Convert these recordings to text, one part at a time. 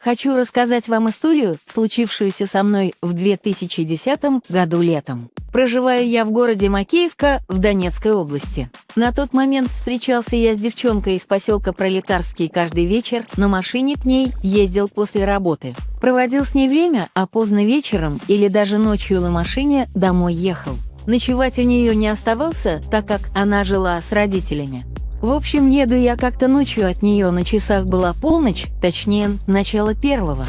Хочу рассказать вам историю, случившуюся со мной в 2010 году летом. Проживаю я в городе Макеевка в Донецкой области. На тот момент встречался я с девчонкой из поселка Пролетарский каждый вечер, на машине к ней ездил после работы. Проводил с ней время, а поздно вечером или даже ночью на машине домой ехал. Ночевать у нее не оставался, так как она жила с родителями. В общем, еду я как-то ночью от нее, на часах была полночь, точнее, начало первого.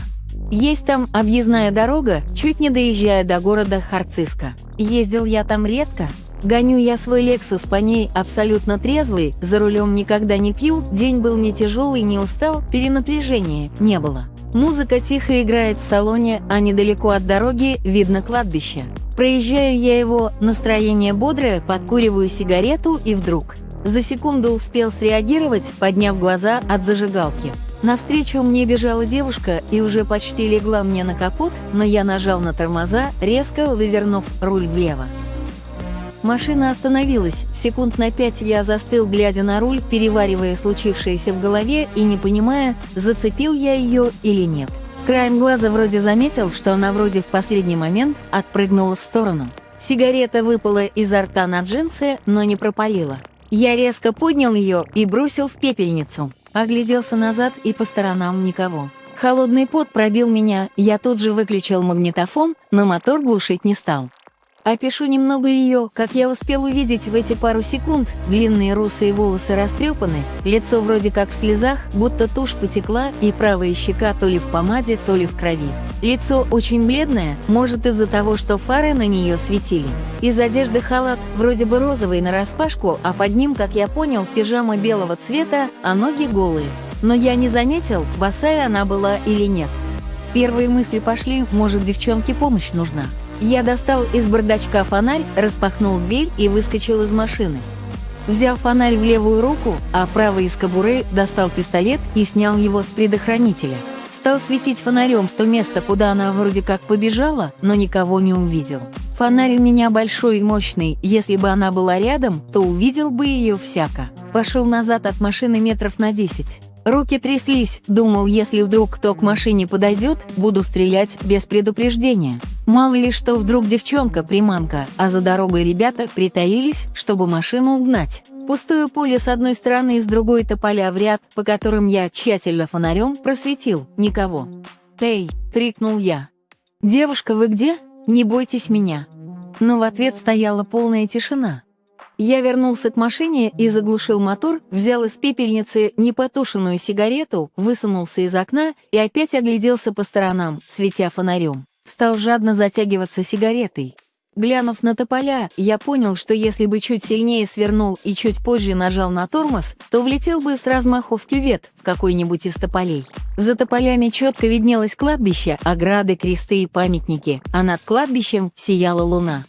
Есть там объездная дорога, чуть не доезжая до города Харциска. Ездил я там редко. Гоню я свой Лексус по ней абсолютно трезвый, за рулем никогда не пью, день был не тяжелый, не устал, перенапряжения не было. Музыка тихо играет в салоне, а недалеко от дороги видно кладбище. Проезжаю я его, настроение бодрое, подкуриваю сигарету и вдруг – за секунду успел среагировать, подняв глаза от зажигалки. Навстречу мне бежала девушка и уже почти легла мне на капот, но я нажал на тормоза, резко вывернув руль влево. Машина остановилась. Секунд на пять я застыл, глядя на руль, переваривая случившееся в голове и не понимая, зацепил я ее или нет. Краем глаза вроде заметил, что она вроде в последний момент отпрыгнула в сторону. Сигарета выпала изо рта на джинсы, но не пропалила. Я резко поднял ее и бросил в пепельницу. Огляделся назад и по сторонам никого. Холодный пот пробил меня, я тут же выключил магнитофон, но мотор глушить не стал. Опишу немного ее, как я успел увидеть в эти пару секунд. Длинные русые волосы растрепаны, лицо вроде как в слезах, будто тушь потекла, и правая щека то ли в помаде, то ли в крови. Лицо очень бледное, может из-за того, что фары на нее светили. Из одежды халат вроде бы розовый нараспашку, а под ним, как я понял, пижама белого цвета, а ноги голые. Но я не заметил, босая она была или нет. Первые мысли пошли, может девчонке помощь нужна. Я достал из бардачка фонарь, распахнул дверь и выскочил из машины. Взяв фонарь в левую руку, а правой из кобуры достал пистолет и снял его с предохранителя. Стал светить фонарем в то место, куда она вроде как побежала, но никого не увидел. Фонарь у меня большой и мощный, если бы она была рядом, то увидел бы ее всяко. Пошел назад от машины метров на 10. Руки тряслись, думал, если вдруг кто к машине подойдет, буду стрелять без предупреждения. Мало ли что вдруг девчонка приманка, а за дорогой ребята притаились, чтобы машину угнать. Пустое поле с одной стороны и с другой тополя в ряд, по которым я тщательно фонарем просветил. Никого. «Эй!» — крикнул я. «Девушка, вы где? Не бойтесь меня!» Но в ответ стояла полная тишина. Я вернулся к машине и заглушил мотор, взял из пепельницы непотушенную сигарету, высунулся из окна и опять огляделся по сторонам, светя фонарем. Стал жадно затягиваться сигаретой. Глянув на тополя, я понял, что если бы чуть сильнее свернул и чуть позже нажал на тормоз, то влетел бы с размаху в кювет в какой-нибудь из тополей. За тополями четко виднелось кладбище, ограды, кресты и памятники, а над кладбищем сияла луна.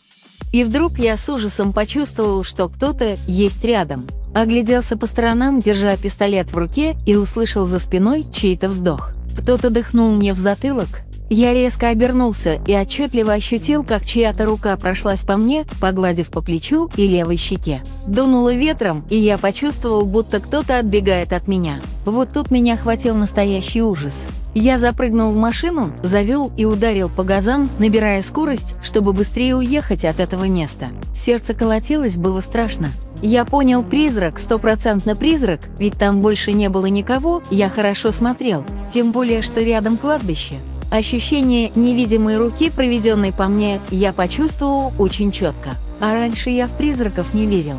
И вдруг я с ужасом почувствовал, что кто-то есть рядом. Огляделся по сторонам, держа пистолет в руке, и услышал за спиной чей-то вздох. Кто-то дыхнул мне в затылок. Я резко обернулся и отчетливо ощутил, как чья-то рука прошлась по мне, погладив по плечу и левой щеке. Дунуло ветром, и я почувствовал, будто кто-то отбегает от меня. Вот тут меня хватил настоящий ужас. Я запрыгнул в машину, завел и ударил по газам, набирая скорость, чтобы быстрее уехать от этого места. Сердце колотилось, было страшно. Я понял призрак, стопроцентно призрак, ведь там больше не было никого, я хорошо смотрел, тем более, что рядом кладбище. Ощущение невидимой руки, проведенной по мне, я почувствовал очень четко. А раньше я в призраков не верил.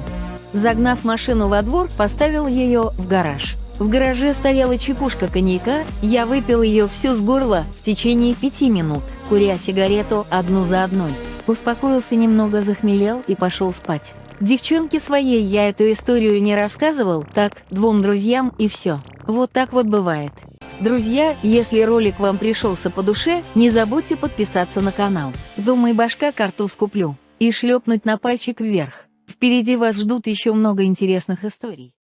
Загнав машину во двор, поставил ее в гараж. В гараже стояла чекушка коньяка, я выпил ее всю с горла в течение пяти минут, куря сигарету одну за одной. Успокоился немного, захмелел и пошел спать. Девчонке своей я эту историю не рассказывал, так, двум друзьям и все. Вот так вот бывает. Друзья, если ролик вам пришелся по душе, не забудьте подписаться на канал. Думай, башка картуз куплю. И шлепнуть на пальчик вверх. Впереди вас ждут еще много интересных историй.